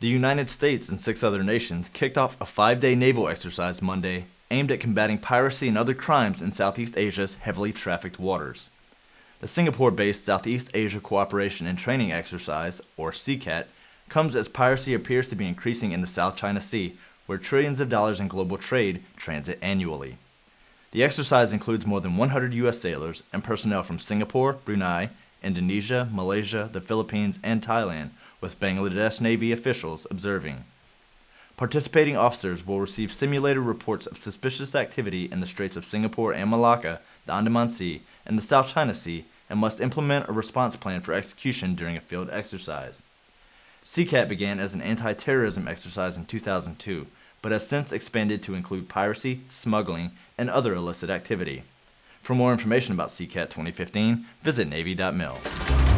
The United States and six other nations kicked off a five-day naval exercise Monday aimed at combating piracy and other crimes in Southeast Asia's heavily trafficked waters. The Singapore-based Southeast Asia Cooperation and Training Exercise, or SEACAT, comes as piracy appears to be increasing in the South China Sea, where trillions of dollars in global trade transit annually. The exercise includes more than 100 U.S. sailors and personnel from Singapore, Brunei, Indonesia, Malaysia, the Philippines, and Thailand, with Bangladesh Navy officials observing. Participating officers will receive simulated reports of suspicious activity in the Straits of Singapore and Malacca, the Andaman Sea, and the South China Sea, and must implement a response plan for execution during a field exercise. SEACAT began as an anti-terrorism exercise in 2002, but has since expanded to include piracy, smuggling, and other illicit activity. For more information about SEACAT 2015, visit Navy.mil.